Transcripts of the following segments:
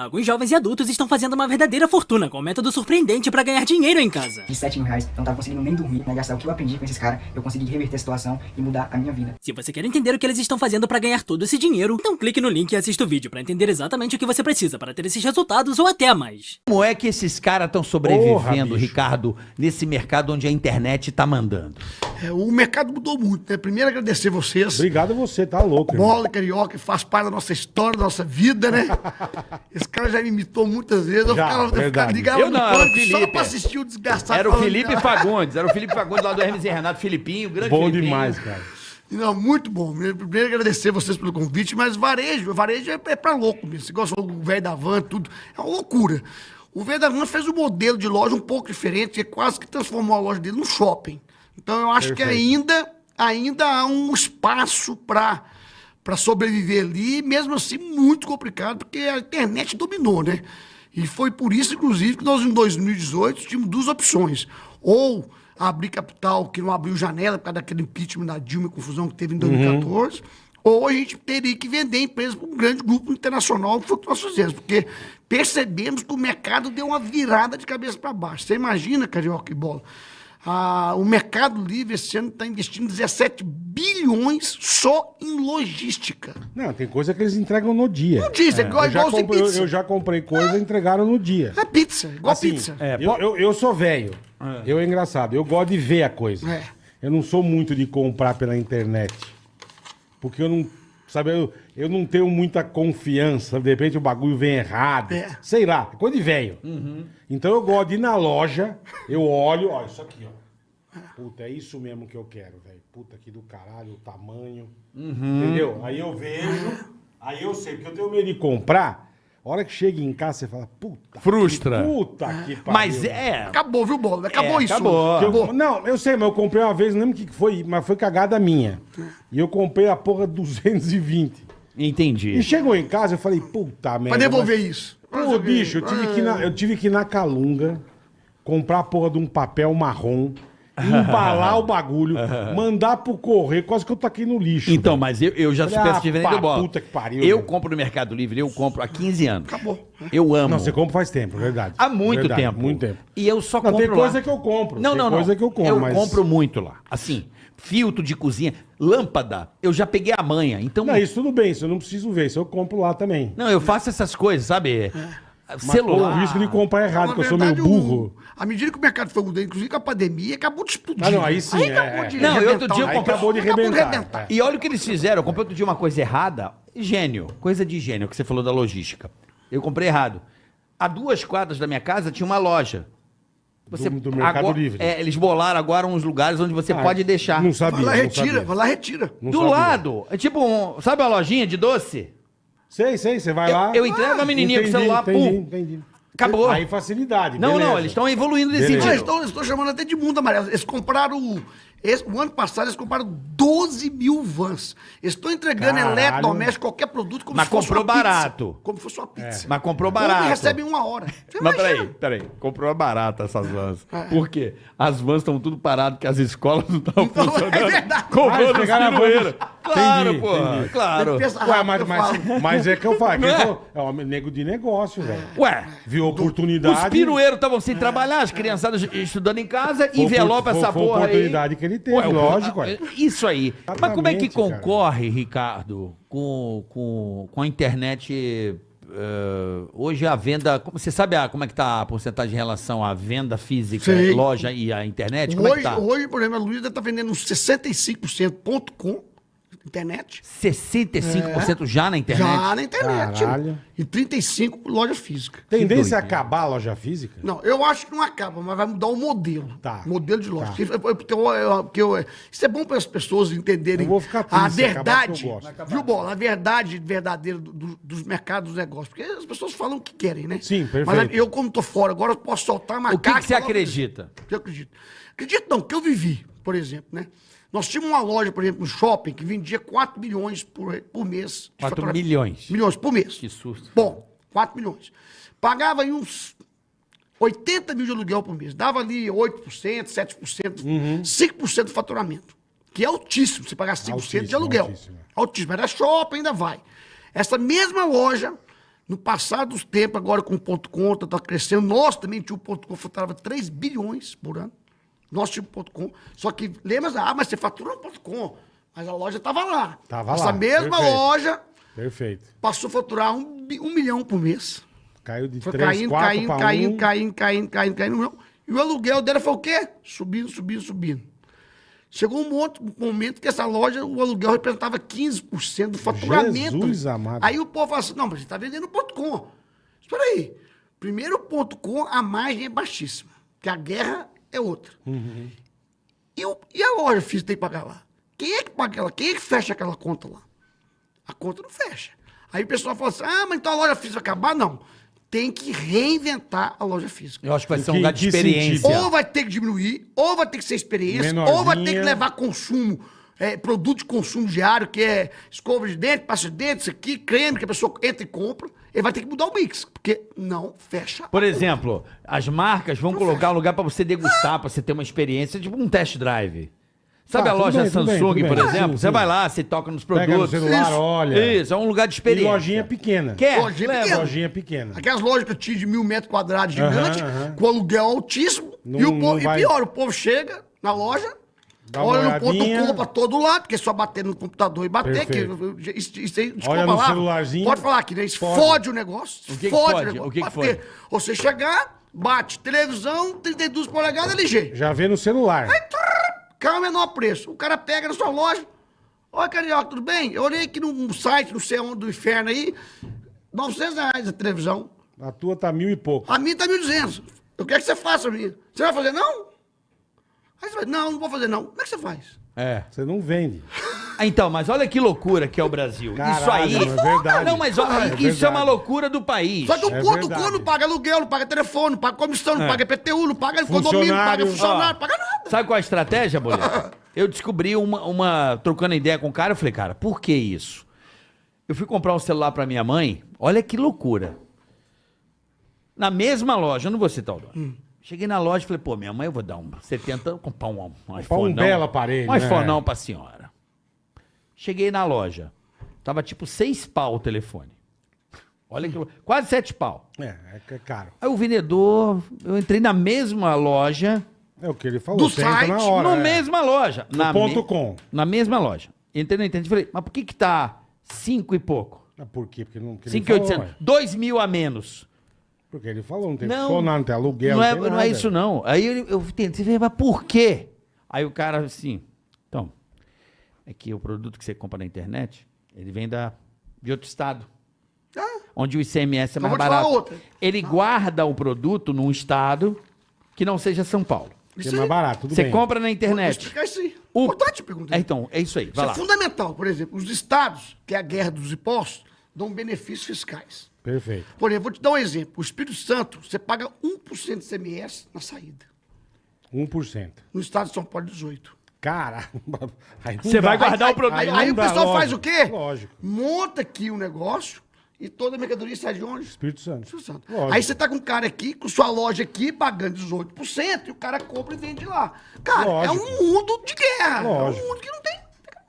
Alguns jovens e adultos estão fazendo uma verdadeira fortuna com um método surpreendente para ganhar dinheiro em casa. De 7 mil reais, eu não tava conseguindo nem dormir, né? Gastar o que eu aprendi com esses caras, eu consegui reverter a situação e mudar a minha vida. Se você quer entender o que eles estão fazendo para ganhar todo esse dinheiro, então clique no link e assista o vídeo para entender exatamente o que você precisa para ter esses resultados ou até mais. Como é que esses caras estão sobrevivendo, Porra. Ricardo, nesse mercado onde a internet tá mandando? É, o mercado mudou muito, né? Primeiro agradecer vocês. Obrigado a você, tá louco. irmão. Bola Carioca faz parte da nossa história, da nossa vida, né? Esse cara já me imitou muitas vezes. Eu Já, ficava, eu no não, era o pânico só Felipe. pra assistir o desgastado. Era o Felipe cara. Fagundes, era o Felipe Fagundes lá do Hermes e Renato, Filipinho, grande Bom Filipinho. demais, cara. Não, muito bom. Primeiro agradecer vocês pelo convite, mas varejo, varejo é, é pra louco mesmo. Você gosta do velho da van, tudo. É uma loucura. O velho da van fez um modelo de loja um pouco diferente, que quase que transformou a loja dele num shopping. Então eu acho que Perfeito. ainda, ainda há um espaço para para sobreviver ali, mesmo assim muito complicado, porque a internet dominou, né? E foi por isso, inclusive, que nós em 2018 tínhamos duas opções. Ou abrir capital, que não abriu janela por causa daquele impeachment da Dilma e confusão que teve em 2014, ou a gente teria que vender a empresa para um grande grupo internacional, que foi o que nós fizemos, porque percebemos que o mercado deu uma virada de cabeça para baixo. Você imagina, Carioca e Bola, ah, o Mercado Livre esse ano está investindo 17 bilhões só em logística. Não, tem coisa que eles entregam no dia. No dia, é igual- eu, já igual comprei, eu, pizza. eu já comprei coisa e entregaram no dia. É pizza, igual Assim, pizza. eu, eu, eu sou velho. Eu é engraçado. Eu gosto de ver a coisa. É. Eu não sou muito de comprar pela internet. Porque eu não. Sabe, eu, eu não tenho muita confiança. De repente o bagulho vem errado. É. Sei lá, coisa de velho. Então eu gosto de ir na loja, eu olho, ó, isso aqui, ó. Puta, é isso mesmo que eu quero, velho. Puta que do caralho, o tamanho. Entendeu? Aí eu vejo, aí eu sei, porque eu tenho medo de comprar. A hora que chega em casa, você fala, puta. Frustra. que- Puta que pariu. Mas é... Acabou, viu, Bola? Acabou É, isso. acabou. Eu- não, eu sei, mas eu comprei uma vez, não lembro o que foi, mas foi cagada minha. E eu comprei a porra 220. Entendi. E chegou em casa, eu falei, puta merda. Pra devolver mas- isso. Pô, bicho, eu tive, que na, eu tive que ir na Calunga, comprar a porra de um papel marrom, embalar o bagulho, mandar pro correio, quase que eu taquei no lixo. Então, mas eu, eu já Falei, supero ah, esse diferente pá, do bola. puta que pariu, Eu compro no Mercado Livre, eu compro há 15 anos. Acabou. Eu amo. Não, você compra faz tempo, é verdade. Há muito Verdade, tempo. Muito tempo. E eu só Não, compro tem coisa lá. que eu compro. Não, não, não. coisa que eu compro, Eu mas... compro muito lá. Assim, filtro de cozinha, lâmpada, eu já peguei a manha. Então, Não, isso tudo bem, isso eu não preciso ver, isso eu compro lá também. não, eu faço essas coisas, sabe? Mas Celular. o risco de comprar errado, Na porque eu sou meio burro. À medida que o mercado foi mudando, inclusive com a pandemia, acabou de explodir. Ah, não, aí sim, é, acabou é. de Não, eu outro arrebentar dia eu Aí negócio. acabou de Acabou de arrebentar. arrebentar. é. E olha o que eles fizeram. Eu comprei outro dia uma coisa errada. Gênio. Coisa de gênio, que você falou da logística. Eu comprei errado. A duas quadras da minha casa tinha uma loja. Do- do Mercado agora- Livre. É, eles bolaram agora uns lugares onde você Ah, pode deixar. Não sabia. Vai lá, não retira, sabia. vai lá, retira. Não Do sabia. lado. É tipo um. Sabe uma lojinha de doce? Sei, sei, você vai Eu- lá. eu entrego a menininha com o celular, entendi, pum. entendi. Acabou. Aí facilidade. Não, beleza. não, eles estão evoluindo nesse Beleza. Ah, eles sentido. estão, eles estão chamando até de mundo amarelo. Eles compraram. o- esse- o ano passado eles compraram 12 mil vans. Eles estão entregando eletrodoméstico, qualquer produto, como Mas se fosse comprou uma pizza. barato. Como se fosse uma pizza. Mas comprou Como barato. recebe em uma hora. Você Mas imagina. peraí, peraí. Comprou barata essas vans. É. Por quê? As vans estão tudo paradas porque as escolas não estão Então, é funcionando. verdade. Ah, Comprando os. Claro, Entendi, entendi. Claro. Ué, mas, mas, mas é que eu falo. que Não eu é? É um nego de negócio, velho. Ué, Viu os oportunidade. pirueiros estavam sem trabalhar, as criançadas estudando em casa, Foi envelopa opor- essa foi a porra aí. oportunidade que ele teve, Ué, o- lógico, a- ué. Isso aí. Mas como é que Exatamente, cara. concorre, Ricardo, com, com, com a internet... eh, hoje a venda, como- você sabe a- como é que tá a porcentagem em relação à venda física, Sei. loja e a internet? Como é que Hoje, tá? hoje, por exemplo, a Luísa está vendendo uns 65% ponto com internet. 65% já na internet? Já na internet. Caralho. E 35% loja física. Tendência a doideira. acabar a loja física? Não, eu acho que não acaba, mas vai mudar o modelo. Tá. Modelo de loja. Tá. Isso, é- porque eu- eu- porque eu- isso é bom para as pessoas entenderem Eu vou ficar a verdade. porque eu gosto. Viu, Bola? A verdade verdadeira do- do- dos mercados dos negócios. Porque as pessoas falam o que querem, né? Sim, perfeito. Mas eu, como tô fora, agora eu posso soltar uma O que, que você acredita? Eu acredito. Acredito não, que eu vivi, por exemplo, né? Nós tínhamos uma loja, por exemplo, no shopping, que vendia 4 milhões por, por mês. de 4 faturamento. milhões. Milhões por mês. Que susto. Bom, 4 milhões. Pagava aí uns 80 mil de aluguel por mês. Dava ali 8%, 7%, Uhum. 5% do faturamento. Que é altíssimo, você pagar 5% de Altíssimo, aluguel. altíssimo. Altíssimo. Era shopping, ainda vai. Essa mesma loja, No passar dos tempos, agora com o ponto conta, tá crescendo. Nós também tínhamos o ponto com, faturava 3 bilhões por ano. Nós tínhamos ponto com. Só que, lembra, ah, mas você fatura no ponto com. Mas a loja estava lá. Tava Essa lá, mesma perfeito. loja Perfeito. passou a faturar um, um milhão por mês. Caiu de Foi 3, caindo, 4 caindo, caindo, 1. caindo, caindo, caindo, caindo, não. E o aluguel dela foi o quê? Subindo, subindo, subindo. Chegou um, monte, um momento que essa loja, o aluguel representava 15% do faturamento. Jesus amado. Aí o povo fala assim, não, mas você está vendendo ponto .com. Espera aí. Primeiro ponto .com, a margem é baixíssima. Porque a guerra é outra. E, o- e a loja física tem que pagar lá? Quem é que paga aquela? Quem é que fecha aquela conta lá? A conta não fecha. Aí o pessoal fala assim: ah, mas então a loja física vai acabar? Não. Tem que reinventar a loja física. Eu acho que vai ser um lugar de experiência. Ou vai ter que diminuir, ou vai ter que ser experiência, Menorzinha. ou vai ter que levar consumo, é, produto de consumo diário, que é escova de dente, pasta de dente, isso aqui, creme, que a pessoa entra e compra. Ele vai ter que mudar o mix, porque não fecha. Por exemplo, as marcas vão colocar um lugar pra você degustar, pra você ter uma experiência, tipo um test drive. Sabe Tá, a loja bem, tudo bem, Samsung, tudo por exemplo? Sim, você sim. vai lá, você toca nos Pega no produtos. celular, Isso. olha. Isso, é um lugar de E experiência. lojinha pequena. Quer? Lojinha Leva. pequena. Lojinha pequena. Aquelas lojas que eu tinha de mil metros quadrados gigante, Aham, aham. com aluguel altíssimo. Não- e, o povo, vai- e pior, o povo chega na loja, Dá olha no ponto com pra todo lado, porque é só bater no computador e bater. Que, isso, isso aí, desculpa Olha no palavra, celularzinho. Pode falar aqui, né? Isso Fode. fode, o negócio. O que que fode fode? o negócio. O que que fode? Você chegar, bate televisão, 32 polegadas LG. Já vê no celular. É o menor preço? O cara pega na sua loja. Oi, Carioca, tudo bem? Eu olhei aqui num site, não sei onde, do inferno aí. 900 reais a televisão. A tua tá mil e pouco. A minha tá 1.200. Eu quero que você faça a minha. Você vai fazer, não? Aí você vai, não, não vou fazer, não. Como é que você faz? É. Você não vende. Então, mas olha que loucura que é o Brasil. isso Caralho, aí. é verdade. Não, mas olha, É isso é verdade. uma loucura do país. Só que o É não paga aluguel, não paga telefone, não paga comissão, não É. paga IPTU, não paga condomínio, não paga Funcionário. Ó. não paga nada. Sabe qual é a estratégia, Boleto? Eu descobri uma, uma. Trocando ideia com o cara, eu falei, cara, por que isso? Eu fui comprar um celular pra minha mãe, olha que loucura. Na mesma loja, eu não vou citar o nome. Cheguei na loja e falei, pô, minha mãe, eu vou dar um 70, vou comprar um, um iPhone. um belo aparelho, Um iPhone né? não pra senhora. Cheguei na loja. Tava tipo seis pau o telefone. Olha que lou- Quase sete pau. É, é caro. Aí o vendedor, eu entrei na mesma loja, É o que ele falou. Do site, na hora. na é. mesma loja. na ponto com. Na mesma loja. Entrei no internet e falei, mas por que que tá cinco e pouco? Ah, Por quê? Porque não. Porque ele Cinco e falou, oitocentos. ué. Dois mil a menos. Porque ele falou, não tem Não, funcionário, não tem aluguel. não, é, tem não é isso não. Aí eu, eu tentei ver, mas por quê? Aí o cara assim, então, é que o produto que você compra na internet, ele vem da, de outro estado. Onde o ICMS é Então mais vou te falar barato. outra. Ele guarda o produto num estado que não seja São Paulo. Que é mais barato, tudo Você bem. compra na Vou internet. explicar isso aí. O- Importante pergunta. É, então, é isso aí. Isso Vai é lá. fundamental. Por exemplo, os estados, que é a guerra dos impostos, dão benefícios fiscais. Perfeito. Por exemplo, vou te dar um exemplo. O Espírito Santo, você paga 1% de CMS na saída. 1%. No estado de São Paulo, 18%. Caramba. Aí não Você vai guardar Aí- o produto. Aí, não aí o pessoal lógico, faz o quê? Lógico. Monta aqui um negócio e toda a mercadoria sai de onde? Espírito Santo. Espírito Santo. Lógico. Aí você tá com um cara aqui, com sua loja aqui, pagando 18%, e o cara compra e vende lá. Cara, Lógico. é um mundo de guerra. Lógico. É um mundo que não tem.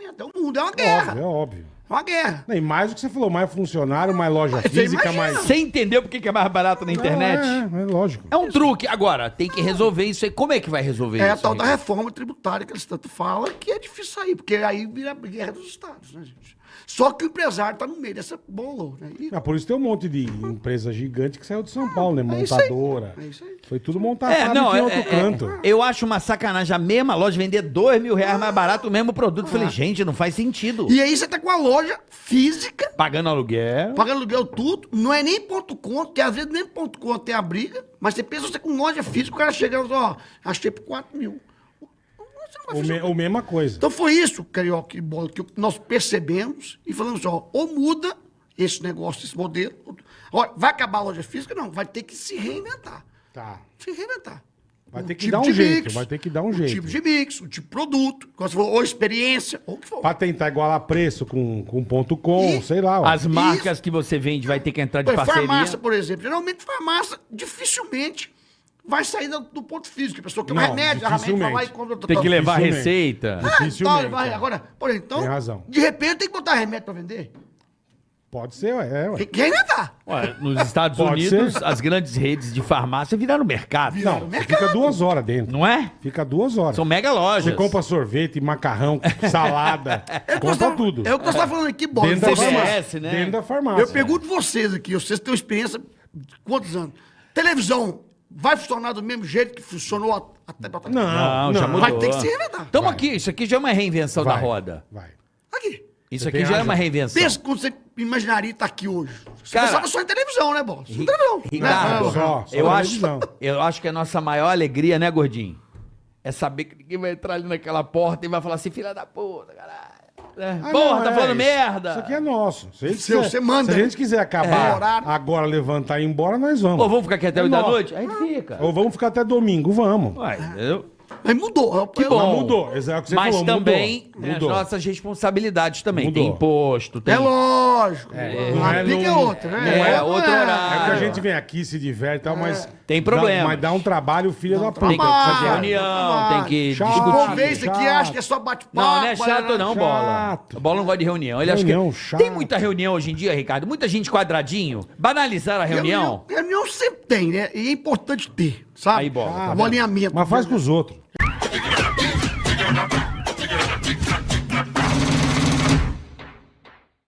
É um mundo, é uma guerra. Óbvio, é óbvio. É uma guerra. E mais o que você falou, mais funcionário, mais loja física, imagina. mais. Você entendeu por que que é mais barato na internet? É, é, é lógico. É um truque. Agora, tem que resolver isso aí. Como é que vai resolver É a isso? tal da Ricardo? reforma tributária que eles tanto falam, que é difícil sair, porque aí vira a guerra dos estados, né, gente? Só que o empresário tá no meio dessa bola, né? E- Ah, por isso tem um monte de empresa gigante que saiu de São Paulo, né? É isso aí. Montadora. É isso aí. Foi tudo montado É, não, em é, outro é, canto. é, eu acho uma sacanagem a mesma loja vender dois mil reais mais barato o mesmo produto. Eu Falei, gente, não faz sentido. E aí você tá com a loja física, Pagando aluguel. pagando aluguel tudo, não é nem ponto conto, que às vezes nem ponto conto tem a briga, mas você pensa você com loja física, o cara chega e fala, ó, achei por 4 mil. Você não vai O, fechar me, o mesma coisa. Então foi isso, Carioca e Bola, que nós percebemos e falamos assim, ó, ou muda esse negócio, esse modelo. Olha, vai acabar a loja física? Não, vai ter que se reinventar. Tá. Se reinventar. Vai ter que tipo dar um jeito, vai ter que dar um o jeito. tipo de mix, o tipo de produto, como você falou, ou experiência, ou o que for. Pra tentar igualar preço com, com ponto com, E- sei lá. ó. As marcas que você vende vai ter que entrar de parceria. farmácia, por exemplo. Geralmente, farmácia dificilmente vai sair do, do ponto físico. A pessoa quer um Não, remédio, a remédio vai lá e compra... Tem que levar receita. Ah, então, vai- é. agora, por exemplo, então, Tem razão. de repente tem que botar remédio pra vender. Pode ser, ué, é, ué. Quem quer inventar? Ué, nos Estados Pode Unidos, ser. as grandes redes de farmácia viraram mercado. Não, você fica duas horas dentro. Não é? Fica duas horas. São mega lojas. Você compra sorvete, macarrão, salada, É nós compra tava- tudo. É o que nós estamos falando aqui, bola. Dentro da Você- CBS, farmácia. né? Dentro da farmácia. Eu pergunto vocês aqui, vocês têm experiência de quantos anos? Televisão vai funcionar do mesmo jeito que funcionou a- até Não, Não, já não. mudou. Vai ter que se reinventar. Estamos aqui, isso aqui já é uma reinvenção da Vai, roda. Vai. Isso Você aqui já é razão. uma reinvenção. Pensa quando você imaginaria estar aqui hoje. Você Cara- pensava só em televisão, né, bola? Só em televisão. Ricardo, né? Só, só eu, acho, televisão. eu acho que a nossa maior alegria, né, gordinho? É saber que ninguém vai entrar ali naquela porta e vai falar assim, filha da puta, caralho. É, Ah, Porra, não, tá é, falando isso- merda. Isso aqui é nosso. Se a gente Seu, quiser- você manda, Se a né? gente quiser É. acabar Horário. agora, levantar e ir embora, nós vamos. Ou vamos ficar aqui até É 8 da noite? Aí fica. Ou vamos ficar até domingo, vamos. Ué, entendeu? Mas mudou. Que Eu- bom. Mas mudou, é o que você Mas falou, também mudou. tem Mudou. as nossas responsabilidades também. Mudou. Tem imposto, tem... É lógico. não a é pica é outra, né? não é Não outro É horário. que a gente vem aqui, se diverte e tal, mas. Tem problema. Mas dá um trabalho, filho da puta. Tem que fazer reunião, tem que Chato. Discutir. isso aqui acha que é só bate-papo. Não, não é né? chato não, Bola. O Bola não gosta de reunião. Ele Reunião acha que... chato. Tem muita reunião hoje em dia, Ricardo? Muita gente quadradinho. Banalizaram a reunião. Reunião sempre tem, né? E é importante ter, sabe? Aí, bola, tá o alinhamento. Mas faz com os outros.